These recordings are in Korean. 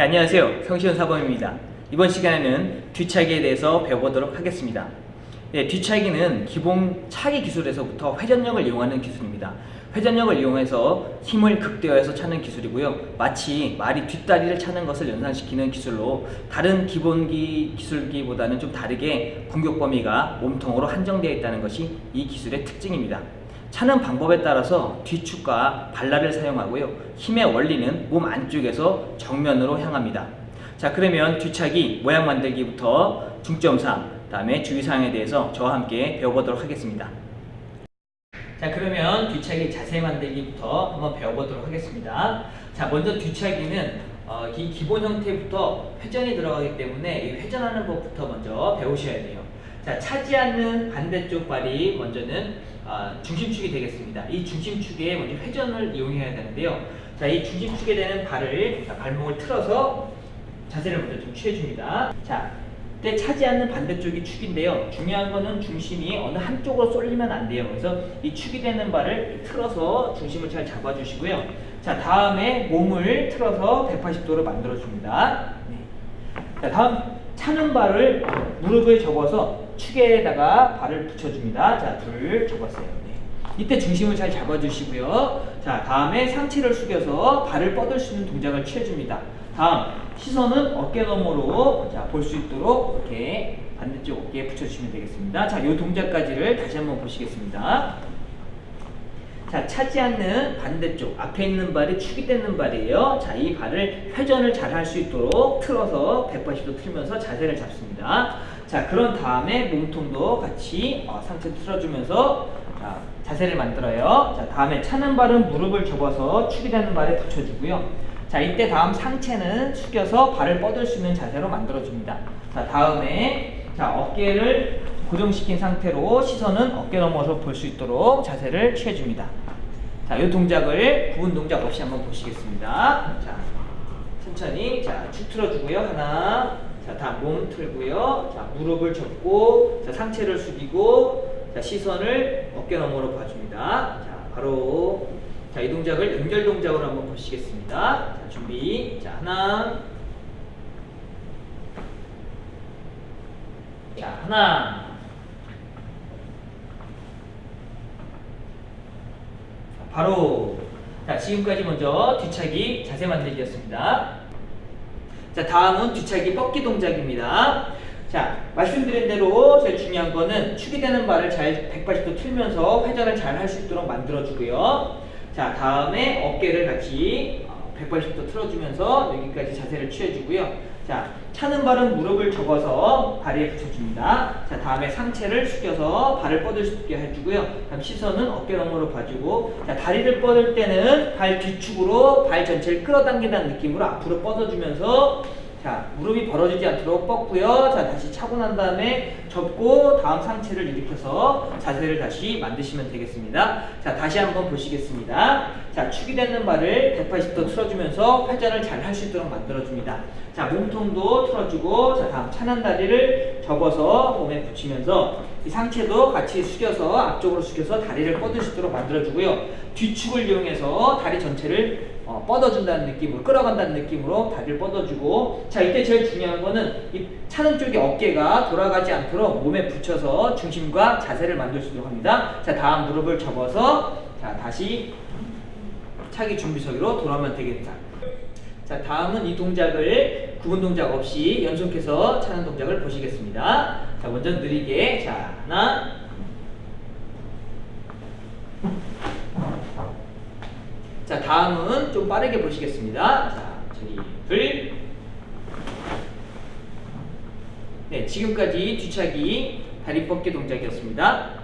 네, 안녕하세요. 성시현 사범입니다. 이번 시간에는 뒤차기에 대해서 배워보도록 하겠습니다. 네, 뒤차기는 기본 차기 기술에서부터 회전력을 이용하는 기술입니다. 회전력을 이용해서 힘을 극대화해서 차는 기술이고요. 마치 말이 뒷다리를 차는 것을 연상시키는 기술로 다른 기본기 기술기보다는 좀 다르게 공격 범위가 몸통으로 한정되어 있다는 것이 이 기술의 특징입니다. 차는 방법에 따라서 뒤축과 발라를 사용하고요. 힘의 원리는 몸 안쪽에서 정면으로 향합니다. 자 그러면 뒤차기 모양 만들기부터 중점상 다음에 주의사항에 대해서 저와 함께 배워보도록 하겠습니다. 자 그러면 뒤차기 자세 만들기부터 한번 배워보도록 하겠습니다. 자 먼저 뒤차기는 어, 기, 기본 형태부터 회전이 들어가기 때문에 이 회전하는 법부터 먼저 배우셔야 돼요. 자 차지 않는 반대쪽 발이 먼저는 어, 중심축이 되겠습니다. 이 중심축에 먼저 회전을 이용해야 되는데요. 자 이 중심축에 되는 발을 자, 발목을 틀어서 자세를 먼저 좀 취해줍니다. 자 때 차지 않는 반대쪽이 축인데요. 중요한 거는 중심이 어느 한쪽으로 쏠리면 안 돼요. 그래서 이 축이 되는 발을 틀어서 중심을 잘 잡아주시고요. 자, 다음에 몸을 틀어서 180도로 만들어줍니다. 네. 자, 다음 차는 발을 무릎을 접어서 축에다가 발을 붙여줍니다. 자, 둘 접었어요. 네. 이때 중심을 잘 잡아주시고요. 자, 다음에 상체를 숙여서 발을 뻗을 수 있는 동작을 취해줍니다. 다음 시선은 어깨 너머로 볼 수 있도록 이렇게 반대쪽 어깨에 붙여주시면 되겠습니다. 자, 이 동작까지를 다시 한번 보시겠습니다. 자, 차지 않는 반대쪽 앞에 있는 발이 축이 되는 발이에요. 자, 이 발을 회전을 잘 할 수 있도록 틀어서 180도 틀면서 자세를 잡습니다. 자, 그런 다음에 몸통도 같이 어, 상체 틀어주면서 자, 자세를 만들어요. 자, 다음에 차는 발은 무릎을 접어서 축이 되는 발에 붙여주고요. 자 이때 다음 상체는 숙여서 발을 뻗을 수 있는 자세로 만들어줍니다. 자 다음에 자 어깨를 고정시킨 상태로 시선은 어깨 넘어서 볼 수 있도록 자세를 취해줍니다. 자, 이 동작을 구분 동작 없이 한번 보시겠습니다. 자, 천천히 자, 축 틀어주고요. 하나, 자, 몸 틀고요. 자, 무릎을 접고, 자, 상체를 숙이고, 자, 시선을 어깨 너머로 봐줍니다. 자, 바로 자, 이 동작을 연결 동작으로 한번 보시겠습니다. 자, 준비. 자, 하나. 자, 하나. 자, 바로. 자, 지금까지 먼저 뒤차기 자세 만들기였습니다. 자, 다음은 뒤차기 뻗기 동작입니다. 자, 말씀드린 대로 제일 중요한 거는 축이 되는 발을 잘 180도 틀면서 회전을 잘 할 수 있도록 만들어주고요. 자 다음에 어깨를 같이 180도 어, 틀어주면서 여기까지 자세를 취해주고요. 자 차는 발은 무릎을 접어서 다리에 붙여줍니다. 자 다음에 상체를 숙여서 발을 뻗을 수 있게 해주고요. 다음 시선은 어깨 너머로 봐주고 자 다리를 뻗을 때는 발 뒤축으로 발 전체를 끌어당긴다는 느낌으로 앞으로 뻗어주면서 자 무릎이 벌어지지 않도록 뻗고요 자 다시 차고 난 다음에 접고 다음 상체를 일으켜서 자세를 다시 만드시면 되겠습니다 자 다시 한번 보시겠습니다 자 축이 되는 발을 180도 틀어주면서 회전을 잘 할 수 있도록 만들어줍니다. 자 몸통도 틀어주고 자 다음 차는 다리를 접어서 몸에 붙이면서 이 상체도 같이 숙여서 앞쪽으로 숙여서 다리를 뻗을 수 있도록 만들어주고요. 뒤축을 이용해서 다리 전체를 어, 뻗어준다는 느낌으로 끌어간다는 느낌으로 다리를 뻗어주고 자 이때 제일 중요한 거는 이 차는 쪽의 어깨가 돌아가지 않도록 몸에 붙여서 중심과 자세를 만들 수 있도록 합니다. 자 다음 무릎을 접어서 자 다시 차기 준비석으로 돌아오면 되겠다 자 다음은 이 동작을 구분 동작 없이 연속해서 차는 동작을 보시겠습니다 자 먼저 느리게 자 하나 자 다음은 좀 빠르게 보시겠습니다. 자 저기 둘. 네 지금까지 뒤차기 다리 뻗기 동작이었습니다.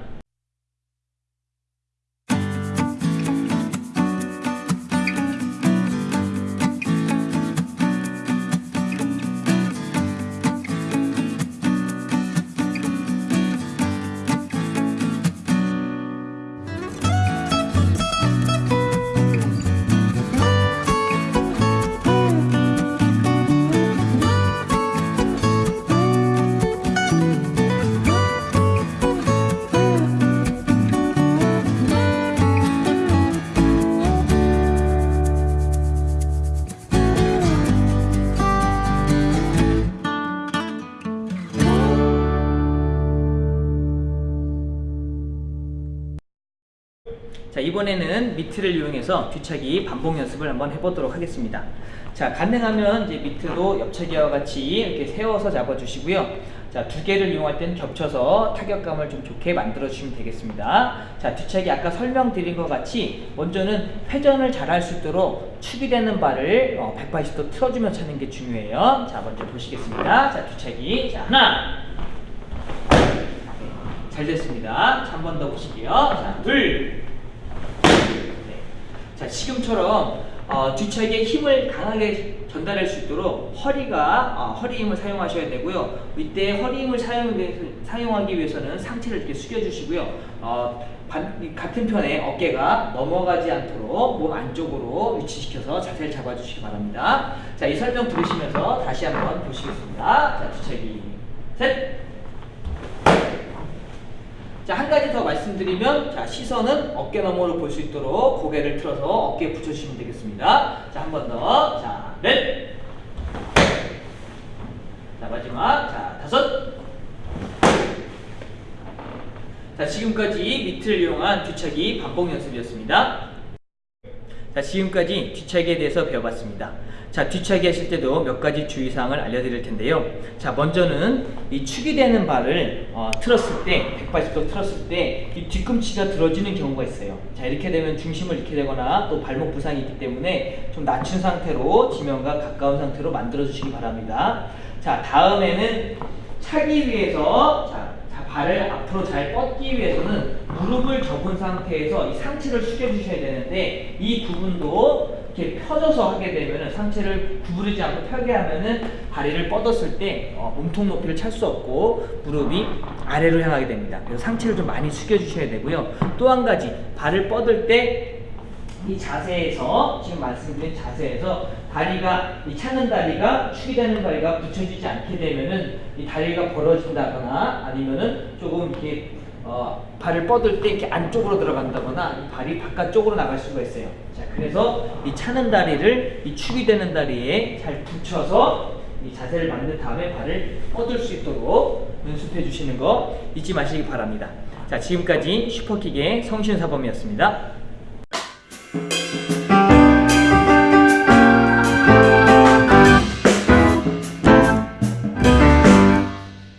이번에는 미트를 이용해서 뒤차기 반복 연습을 한번 해보도록 하겠습니다. 자, 가능하면 이제 미트도 옆차기와 같이 이렇게 세워서 잡아주시고요. 자, 두 개를 이용할 때는 겹쳐서 타격감을 좀 좋게 만들어 주시면 되겠습니다. 자, 뒤차기 아까 설명드린 것 같이 먼저는 회전을 잘 할 수 있도록 축이 되는 발을 어, 180도 틀어주며 차는 게 중요해요. 자, 먼저 보시겠습니다. 자, 뒤차기. 자, 하나. 잘 됐습니다. 한 번 더 보실게요. 자, 둘. 네. 자, 지금처럼 어, 뒤차기에 힘을 강하게 전달할 수 있도록 허리가 어, 허리 힘을 사용하셔야 되고요. 이때 허리 힘을 사용, 사용하기 위해서는 상체를 이렇게 숙여주시고요. 어, 반, 이 같은 편에 어깨가 넘어가지 않도록 몸 안쪽으로 위치시켜서 자세를 잡아주시기 바랍니다. 자, 이 설명 들으시면서 다시 한번 보시겠습니다. 자, 뒤차기 셋. 자, 한 가지 더 말씀드리면, 자, 시선은 어깨 너머로 볼 수 있도록 고개를 틀어서 어깨에 붙여주시면 되겠습니다. 자, 한 번 더. 자, 넷. 자, 마지막. 자, 다섯. 자, 지금까지 미트를 이용한 뒤차기 반복 연습이었습니다. 자, 지금까지 뒤차기에 대해서 배워봤습니다. 자, 뒤차기 하실 때도 몇 가지 주의사항을 알려드릴 텐데요. 자, 먼저는 이 축이 되는 발을 어, 틀었을 때, 180도 틀었을 때, 이 뒤꿈치가 들어지는 경우가 있어요. 자, 이렇게 되면 중심을 잃게 되거나 또 발목 부상이 있기 때문에 좀 낮춘 상태로 지면과 가까운 상태로 만들어주시기 바랍니다. 자, 다음에는 차기 위해서, 자, 자, 발을 앞으로 잘 뻗기 위해서는 무릎을 접은 상태에서 이 상체를 숙여 주셔야 되는데 이 부분도 이렇게 펴져서 하게 되면은 상체를 구부리지 않고 펴게 하면은 다리를 뻗었을 때 어, 몸통 높이를 찰 수 없고 무릎이 아래로 향하게 됩니다. 그래서 상체를 좀 많이 숙여 주셔야 되고요. 또 한 가지 발을 뻗을 때 이 자세에서 지금 말씀드린 자세에서 다리가 이 차는 다리가 축이 되는 다리가 붙여지지 않게 되면은 이 다리가 벌어진다거나 아니면은 조금 이렇게 어, 발을 뻗을 때 이렇게 안쪽으로 들어간다거나 이 발이 바깥쪽으로 나갈 수가 있어요. 자, 그래서 이 차는 다리를 이 축이 되는 다리에 잘 붙여서 이 자세를 만든 다음에 발을 뻗을 수 있도록 연습해 주시는 거 잊지 마시기 바랍니다. 자, 지금까지 슈퍼킥의 성신사범이었습니다.